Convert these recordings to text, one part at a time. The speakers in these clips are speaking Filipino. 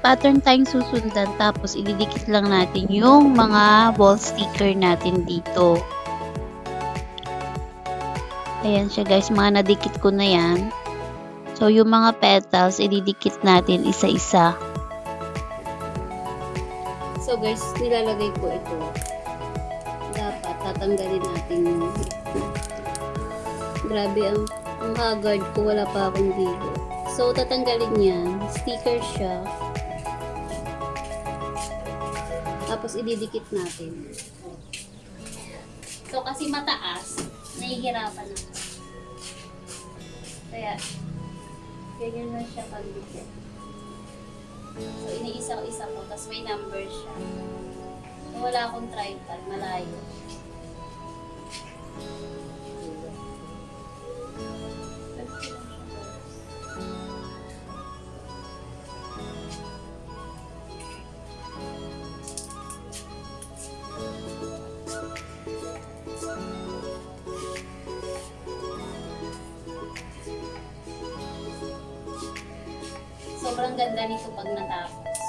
pattern tayong susundan tapos ididikit lang natin yung mga wall sticker natin dito. Ayan siya guys, mga nadikit ko na yan. So yung mga petals, ididikit natin isa-isa. So guys, nilalagay ko ito. Dapat tatanggalin natin yung Grabe ang ang haggard ko, wala pa akong dilo. So, tatanggalin yan. Sticker siya. Tapos, ididikit natin. So, kasi mataas, nahihirapan ako. Kaya, ganyan lang siya pagdikit. So, iniisa-isa ko, tapos may number siya. So, wala akong tripod, malayo. Sobrang ganda nito pag natapos.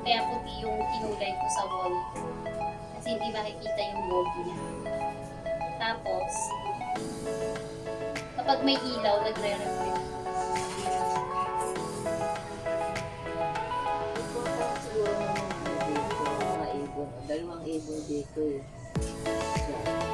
Kaya puti yung kinulay ko sa wall ko. Kasi hindi makikita yung mold niya. Tapos, kapag may ilaw, nagre-reflect. Dalawang ibon dito eh. Siya.